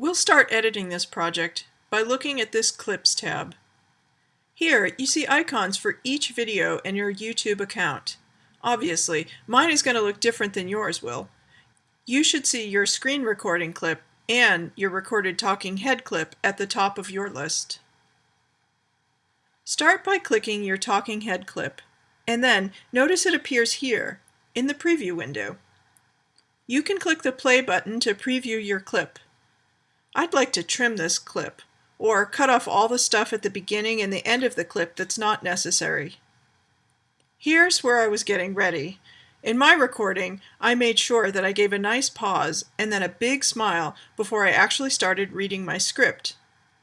We'll start editing this project by looking at this Clips tab. Here, you see icons for each video in your YouTube account. Obviously, mine is going to look different than yours will. You should see your screen recording clip and your recorded talking head clip at the top of your list. Start by clicking your talking head clip, and then notice it appears here in the preview window. You can click the play button to preview your clip. I'd like to trim this clip, or cut off all the stuff at the beginning and the end of the clip that's not necessary. Here's where I was getting ready. In my recording, I made sure that I gave a nice pause and then a big smile before I actually started reading my script.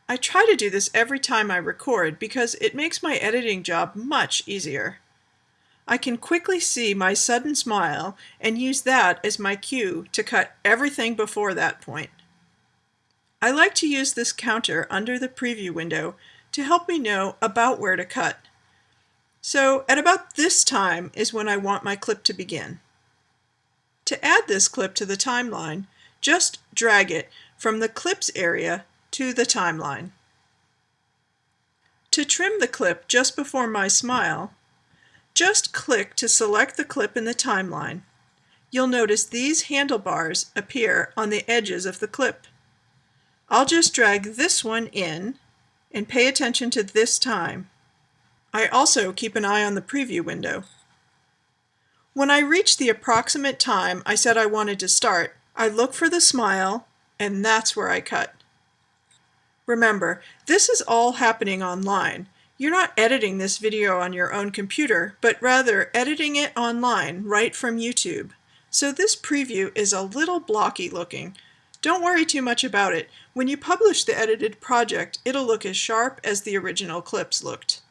I try to do this every time I record because it makes my editing job much easier. I can quickly see my sudden smile and use that as my cue to cut everything before that point. I like to use this counter under the preview window to help me know about where to cut. So at about this time is when I want my clip to begin. To add this clip to the timeline, just drag it from the clips area to the timeline. To trim the clip just before my smile, just click to select the clip in the timeline. You'll notice these handlebars appear on the edges of the clip. I'll just drag this one in and pay attention to this time. I also keep an eye on the preview window. When I reach the approximate time I said I wanted to start, I look for the smile and that's where I cut. Remember, this is all happening online. You're not editing this video on your own computer, but rather editing it online right from YouTube. So this preview is a little blocky looking, don't worry too much about it. When you publish the edited project, it'll look as sharp as the original clips looked.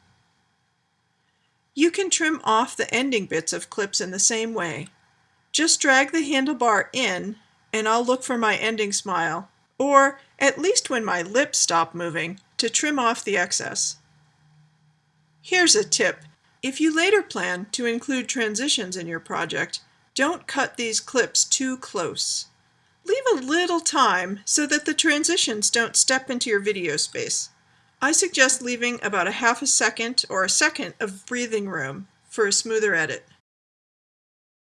You can trim off the ending bits of clips in the same way. Just drag the handlebar in and I'll look for my ending smile, or at least when my lips stop moving, to trim off the excess. Here's a tip. If you later plan to include transitions in your project, don't cut these clips too close. Leave a little time so that the transitions don't step into your video space. I suggest leaving about a half a second or a second of breathing room for a smoother edit.